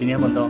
今天梦到